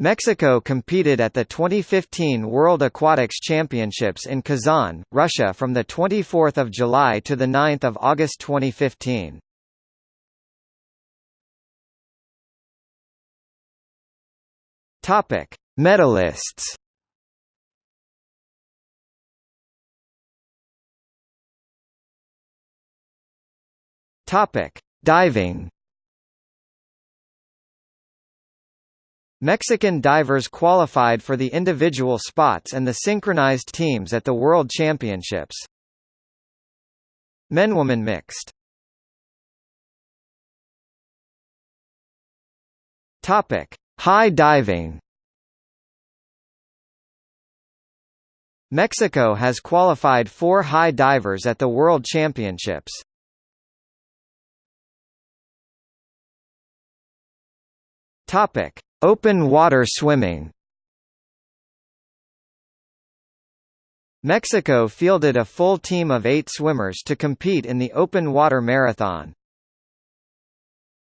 Mexico competed at the 2015 World Aquatics Championships in Kazan, Russia from 24 July to 9 August 2015. Topic: Medalists. Topic: Diving. Mexican divers qualified for the individual spots and the synchronized teams at the World Championships. Men-woman mixed. Topic: High diving Mexico has qualified four high divers at the World Championships. Topic: Open water swimming. Mexico fielded a full team of eight swimmers to compete in the open water marathon.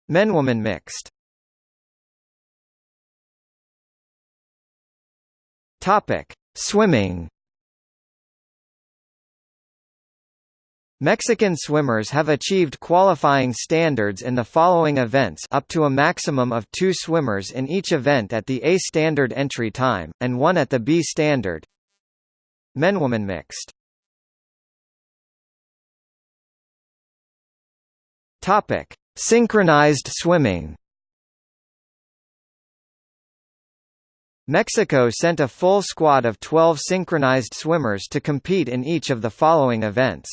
Men-woman mixed. Swimming. Mexican swimmers have achieved qualifying standards in the following events up to a maximum of two swimmers in each event at the A standard entry time, and one at the B standard. Men-woman mixed. Synchronized swimming. Mexico sent a full squad of 12 synchronized swimmers to compete in each of the following events.